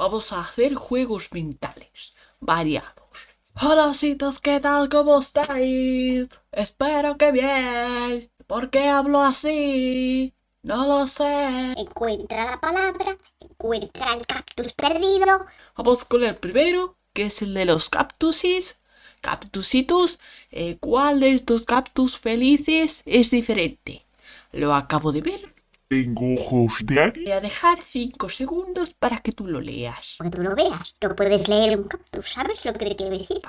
Vamos a hacer juegos mentales, variados. Hola, citos, ¿qué tal? ¿Cómo estáis? Espero que bien. ¿Por qué hablo así? No lo sé. Encuentra la palabra, encuentra el cactus perdido. Vamos con el primero, que es el de los cactusis. Cactusitos, eh, ¿cuál de estos cactus felices es diferente? Lo acabo de ver. Tengo ojos de águila. Voy a dejar 5 segundos para que tú lo leas. Para que tú lo veas. No puedes leer un cactus, ¿sabes lo que te quiero decir?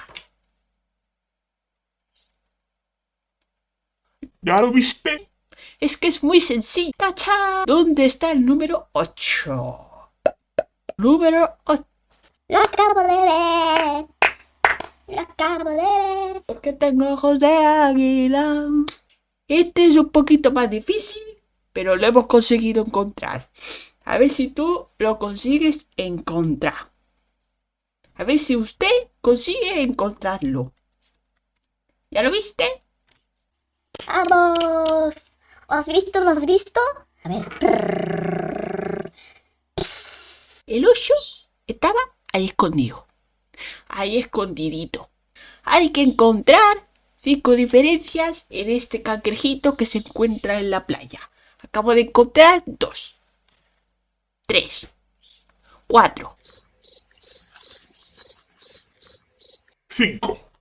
¿Ya lo viste? Es que es muy sencillo. ¡Tacha! ¿Dónde está el número 8? Número 8. Lo acabo de ver. Lo acabo de ver. Porque tengo ojos de águila. Este es un poquito más difícil, pero lo hemos conseguido encontrar. A ver si tú lo consigues encontrar. A ver si usted consigue encontrarlo. ¿Ya lo viste? ¡Vamos! ¿Lo has visto? ¿Lo has visto? A ver. El oso estaba ahí escondido. Ahí escondidito. Hay que encontrar cinco diferencias en este cangrejito que se encuentra en la playa. Acabo de encontrar dos. Tres. Cuatro. Cinco.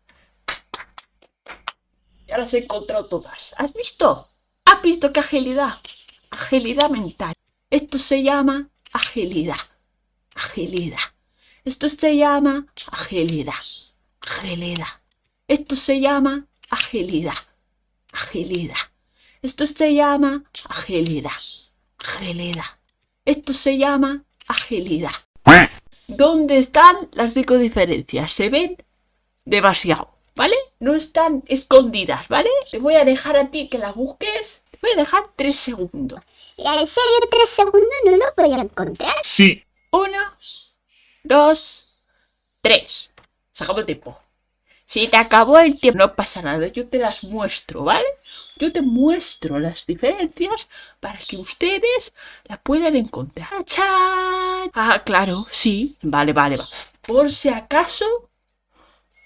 Ya las he encontrado todas. ¿Has visto? ¿Has visto qué agilidad? Agilidad mental. Esto se llama agilidad. Agilidad. Esto se llama agilidad. Agilidad. Esto se llama agilidad. Agilidad. Esto se llama agilidad. Agilidad. Esto se llama agilidad. ¿Dónde están las cinco diferencias? Se ven demasiado, ¿vale? No están escondidas, ¿vale? Te voy a dejar a ti que las busques. Te voy a dejar tres segundos. ¿Ya en serio tres segundos no lo voy a encontrar? Sí. Uno, dos, tres. Sacamos el tiempo. Si te acabó el tiempo, no pasa nada. Yo te las muestro, ¿vale? Yo te muestro las diferencias para que ustedes las puedan encontrar. ¡Chan! Ah, claro, sí. Vale, vale, va. Por si acaso,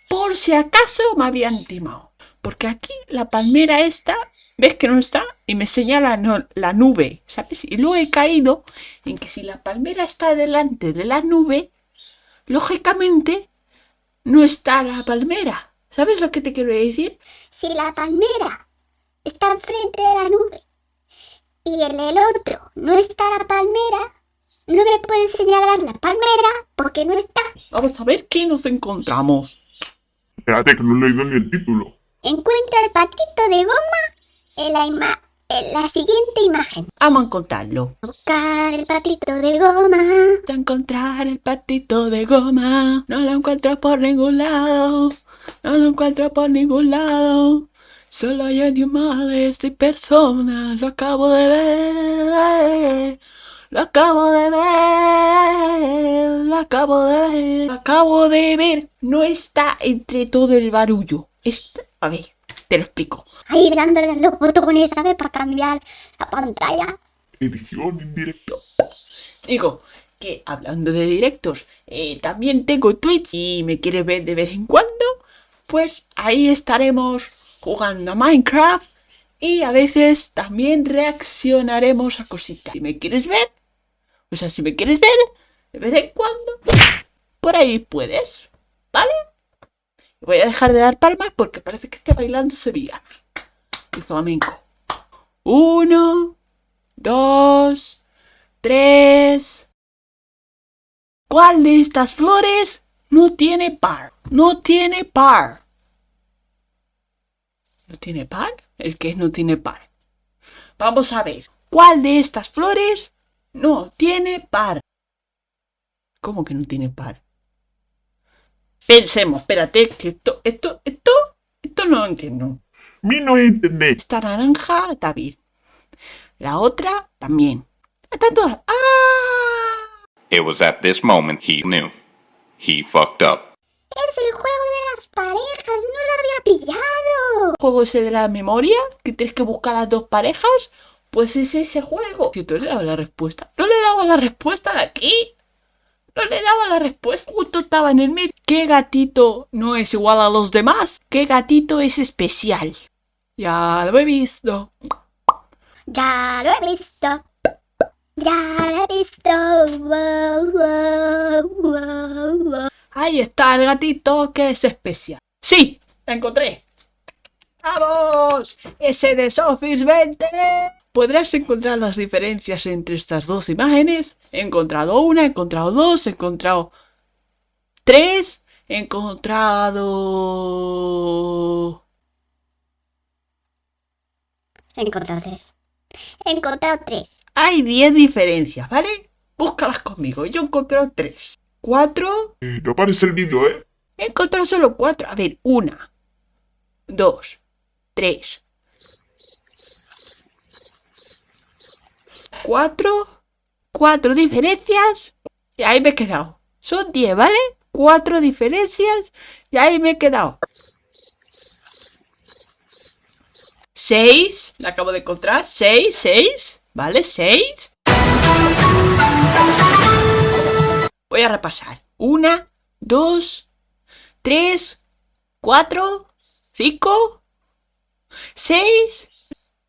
por si acaso me habían timado. Porque aquí la palmera esta, ves que no está y me señala la nube, ¿sabes? Y luego he caído en que si la palmera está delante de la nube, lógicamente no está la palmera. ¿Sabes lo que te quiero decir? Si la palmera está enfrente de la nube y en el otro no está la palmera, no me pueden señalar la palmera porque no está. Vamos a ver qué nos encontramos. Espérate que no he leído ni el título. Encuentra el patito de goma en la, ima- en la siguiente imagen. Vamos a encontrarlo. Buscar el patito de goma. A encontrar el patito de goma. No lo encuentro por ningún lado. No lo encuentro por ningún lado. Solo hay animales y personas. Lo acabo de ver. Lo acabo de ver. Lo acabo de ver. Lo acabo de ver. No está entre todo el barullo. Está... A ver, te lo explico. Ahí dándole los botones, ¿sabes? Para cambiar la pantalla. Edición en directo. Digo que hablando de directos, eh, también tengo Twitch y me quieres ver de vez en cuando, pues ahí estaremos jugando a Minecraft y a veces también reaccionaremos a cositas. Si me quieres ver, o sea, si me quieres ver de vez en cuando, por ahí puedes, ¿vale? Voy a dejar de dar palmas porque parece que esté bailando sevillana y flamenco. Uno, dos, tres. ¿Cuál de estas flores no tiene par? No tiene par. ¿No tiene par? El que no tiene par. Vamos a ver. ¿Cuál de estas flores no tiene par? ¿Cómo que no tiene par? Pensemos, espérate, que esto, esto, esto, esto no lo entiendo. Mi no entendés. Esta naranja está bien. La otra también. Están todas. ¡Ah! It was at this moment he knew. He fucked up. Es el juego de las parejas, no lo había pillado. Juego ese de la memoria, que tienes que buscar las dos parejas, pues es ese juego. Si tú le dabas la respuesta. No le daba la respuesta de aquí. No le daba la respuesta. Justo estaba en el medio. ¿Qué gatito no es igual a los demás? ¿Qué gatito es especial? Ya lo he visto. Ya lo he visto. Ya lo he visto. Wow, wow, wow, wow. Ahí está el gatito que es especial. ¡Sí! ¡La encontré! ¡Vamos! ¡Ese de Sofis 20! Podrás encontrar las diferencias entre estas dos imágenes. He encontrado una, he encontrado dos, he encontrado tres, he encontrado... He encontrado tres. He encontrado tres. Hay 10 diferencias, ¿vale? Búscalas conmigo. Yo he encontrado tres. Cuatro. Eh, no aparece el vídeo, ¿eh? He encontrado solo cuatro. A ver, una, dos, tres, cuatro, cuatro diferencias. Y ahí me he quedado. Son 10, ¿vale? Cuatro diferencias. Y ahí me he quedado. Seis. La acabo de encontrar. Seis, seis. ¿Vale? Seis. Voy a repasar. Una, dos, tres, cuatro, cinco, seis.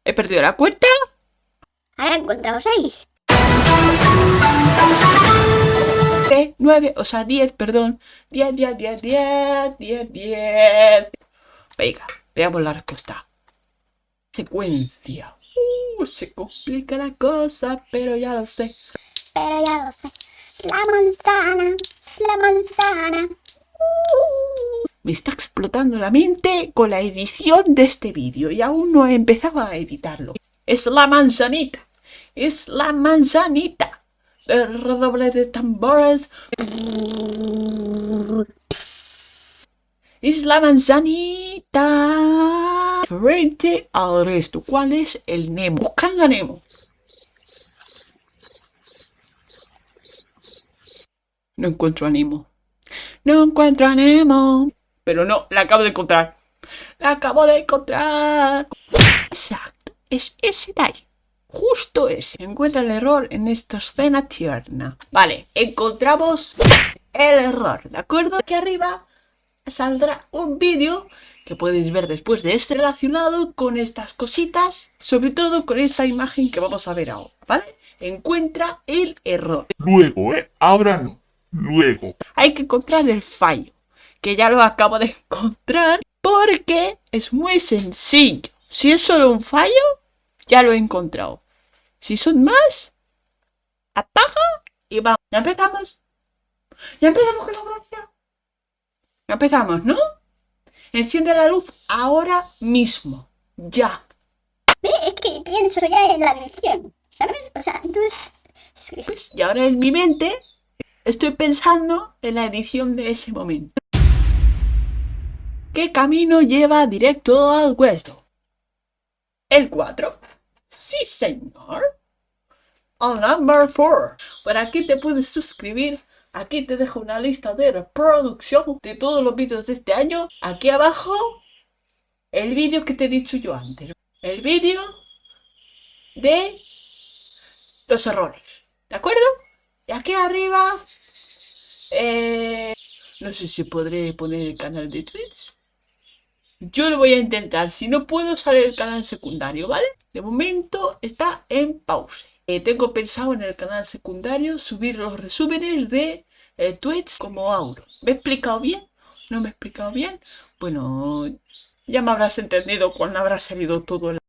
He perdido la cuenta. Ahora he encontrado seis. 9, o sea, 10, perdón. 10, 10, 10, 10, 10, 10. Venga, veamos la respuesta. Secuencia. Uh, se complica la cosa, pero ya lo sé. Pero ya lo sé. Es la manzana. Es la manzana. Me está explotando la mente con la edición de este vídeo y aún no he empezado a editarlo. Es la manzanita. Es la manzanita. El redoble de tambores. Es la manzanita. Frente al resto. ¿Cuál es el Nemo? Buscando Nemo. No encuentro a Nemo. No encuentro Nemo. Pero no, la acabo de encontrar. La acabo de encontrar. Exacto. Es ese de ahí. Justo ese. Encuentra el error en esta escena tierna. Vale, encontramos el error. ¿De acuerdo? Aquí arriba saldrá un vídeo que puedes ver después de este relacionado con estas cositas. Sobre todo con esta imagen que vamos a ver ahora. ¿Vale? Encuentra el error. Luego, ¿eh? Ahora no. Luego. hay que encontrar el fallo, que ya lo acabo de encontrar, porque es muy sencillo. Si es solo un fallo, ya lo he encontrado. Si son más, apaga y vamos. Ya empezamos. Ya empezamos con la gracia. Ya empezamos, ¿no? Enciende la luz ahora mismo. Ya. Ve, Es que pienso ya en la edición. ¿Sabes? O sea, no es... Pues, y ahora en mi mente estoy pensando en la edición de ese momento. ¿Qué camino lleva directo al hueso? El 4. Sí, señor. Al number 4. Por aquí te puedes suscribir. Aquí te dejo una lista de reproducción de todos los vídeos de este año. Aquí abajo, el vídeo que te he dicho yo antes. El vídeo de los errores. ¿De acuerdo? Y aquí arriba, eh, no sé si podré poner el canal de Twitch. Yo lo voy a intentar. Si no puedo, sale el canal secundario, ¿vale? De momento está en pausa. Eh, tengo pensado en el canal secundario subir los resúmenes de eh, Twitch como Auro. ¿Me he explicado bien? ¿No me he explicado bien? Bueno, ya me habrás entendido cuando habrá salido todo el